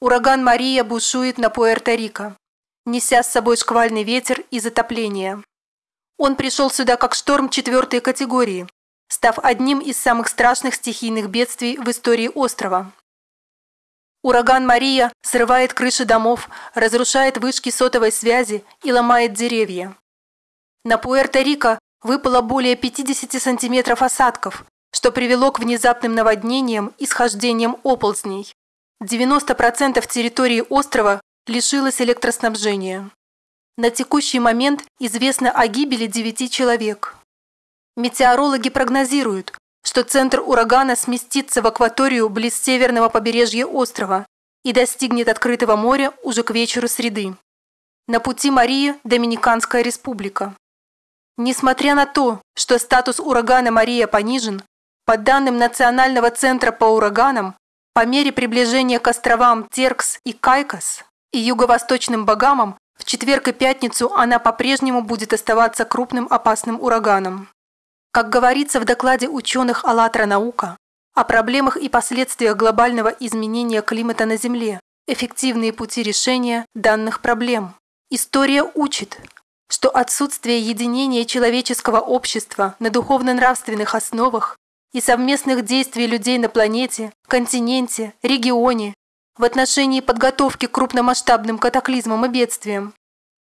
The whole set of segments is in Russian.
Ураган Мария бушует на Пуэрто-Рико, неся с собой шквальный ветер и затопление. Он пришел сюда как шторм четвертой категории, став одним из самых страшных стихийных бедствий в истории острова. Ураган Мария срывает крыши домов, разрушает вышки сотовой связи и ломает деревья. На Пуэрто-Рико выпало более 50 сантиметров осадков, что привело к внезапным наводнениям и схождениям оползней. 90% территории острова лишилось электроснабжения. На текущий момент известно о гибели 9 человек. Метеорологи прогнозируют, что центр урагана сместится в акваторию близ северного побережья острова и достигнет открытого моря уже к вечеру среды. На пути Марии – Доминиканская республика. Несмотря на то, что статус урагана Мария понижен, по данным Национального центра по ураганам, по мере приближения к островам Теркс и Кайкос и юго-восточным Багамам в четверг и пятницу она по-прежнему будет оставаться крупным опасным ураганом. Как говорится в докладе ученых «АЛЛАТРА наука» о проблемах и последствиях глобального изменения климата на Земле, эффективные пути решения данных проблем. История учит, что отсутствие единения человеческого общества на духовно-нравственных основах и совместных действий людей на планете, континенте, регионе в отношении подготовки к крупномасштабным катаклизмам и бедствиям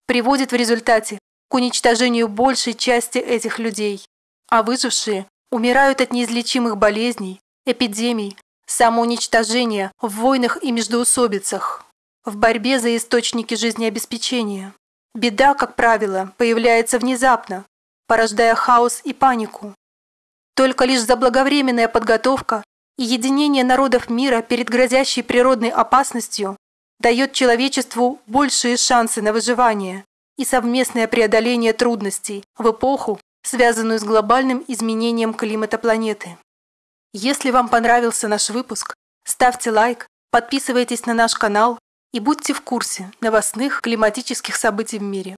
приводит в результате к уничтожению большей части этих людей, а выжившие умирают от неизлечимых болезней, эпидемий, самоуничтожения в войнах и междоусобицах, в борьбе за источники жизнеобеспечения. Беда, как правило, появляется внезапно, порождая хаос и панику, только лишь заблаговременная подготовка и единение народов мира перед грозящей природной опасностью дает человечеству большие шансы на выживание и совместное преодоление трудностей в эпоху, связанную с глобальным изменением климата планеты. Если вам понравился наш выпуск, ставьте лайк, подписывайтесь на наш канал и будьте в курсе новостных климатических событий в мире.